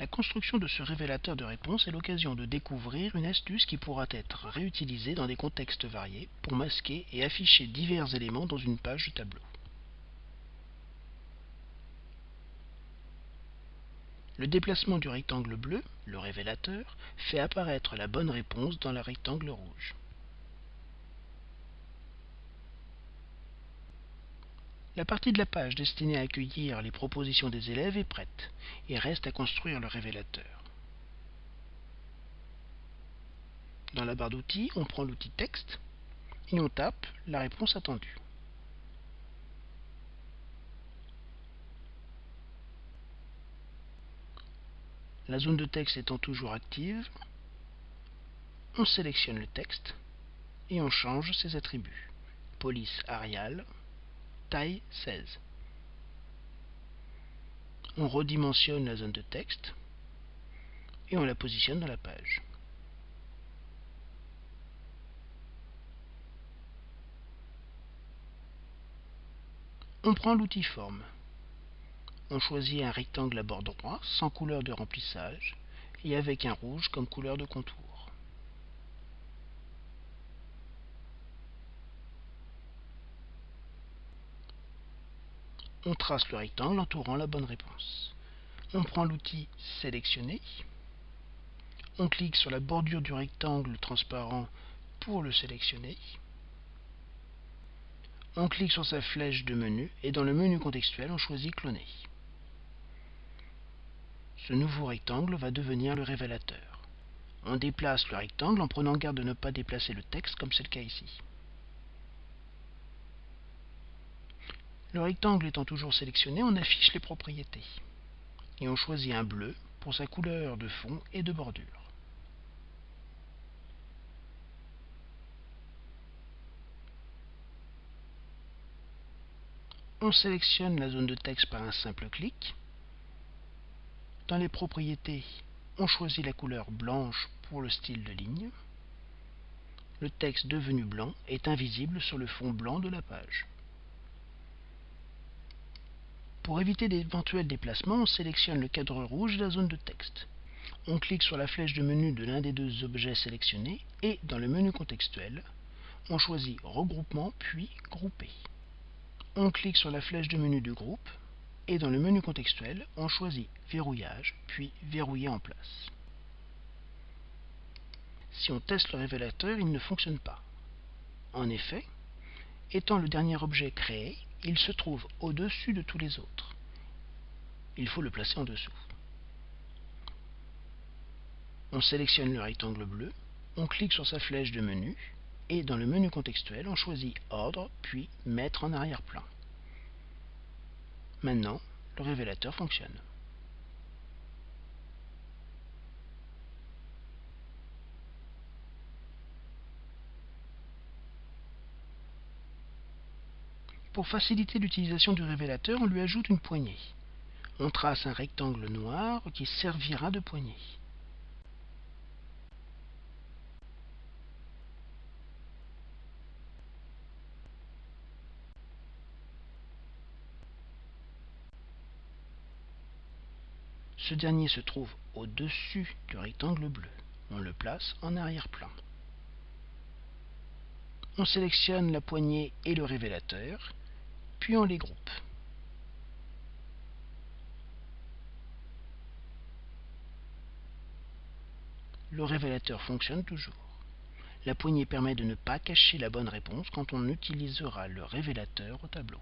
La construction de ce révélateur de réponse est l'occasion de découvrir une astuce qui pourra être réutilisée dans des contextes variés pour masquer et afficher divers éléments dans une page de tableau. Le déplacement du rectangle bleu, le révélateur, fait apparaître la bonne réponse dans le rectangle rouge. La partie de la page destinée à accueillir les propositions des élèves est prête et reste à construire le révélateur. Dans la barre d'outils, on prend l'outil texte et on tape la réponse attendue. La zone de texte étant toujours active, on sélectionne le texte et on change ses attributs. Police Arial, taille 16. On redimensionne la zone de texte et on la positionne dans la page. On prend l'outil forme. On choisit un rectangle à bord droit sans couleur de remplissage et avec un rouge comme couleur de contour. On trace le rectangle entourant la bonne réponse. On prend l'outil Sélectionner. On clique sur la bordure du rectangle transparent pour le sélectionner. On clique sur sa flèche de menu et dans le menu contextuel, on choisit Cloner. Ce nouveau rectangle va devenir le révélateur. On déplace le rectangle en prenant garde de ne pas déplacer le texte comme c'est le cas ici. Le rectangle étant toujours sélectionné, on affiche les propriétés. Et on choisit un bleu pour sa couleur de fond et de bordure. On sélectionne la zone de texte par un simple clic. Dans les propriétés, on choisit la couleur blanche pour le style de ligne. Le texte devenu blanc est invisible sur le fond blanc de la page. Pour éviter d'éventuels déplacements, on sélectionne le cadre rouge de la zone de texte. On clique sur la flèche de menu de l'un des deux objets sélectionnés et, dans le menu contextuel, on choisit Regroupement puis Grouper. On clique sur la flèche de menu du groupe et dans le menu contextuel, on choisit Verrouillage puis Verrouiller en place. Si on teste le révélateur, il ne fonctionne pas. En effet, étant le dernier objet créé, il se trouve au-dessus de tous les autres. Il faut le placer en dessous. On sélectionne le rectangle bleu, on clique sur sa flèche de menu, et dans le menu contextuel, on choisit Ordre, puis Mettre en arrière-plan. Maintenant, le révélateur fonctionne. Pour faciliter l'utilisation du révélateur, on lui ajoute une poignée. On trace un rectangle noir qui servira de poignée. Ce dernier se trouve au-dessus du rectangle bleu. On le place en arrière-plan. On sélectionne la poignée et le révélateur puis on les groupe. Le révélateur fonctionne toujours. La poignée permet de ne pas cacher la bonne réponse quand on utilisera le révélateur au tableau.